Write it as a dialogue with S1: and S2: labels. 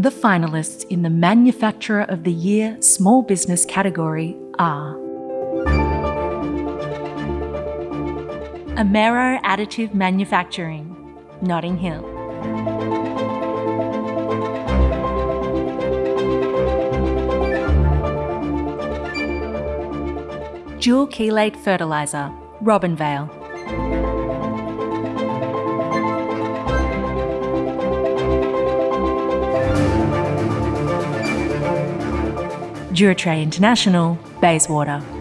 S1: The finalists in the Manufacturer of the Year Small Business category are Amaero Additive Manufacturing, Notting Hill. Dual Chelate Fertiliser, Robinvale. Duratray International, Bayswater.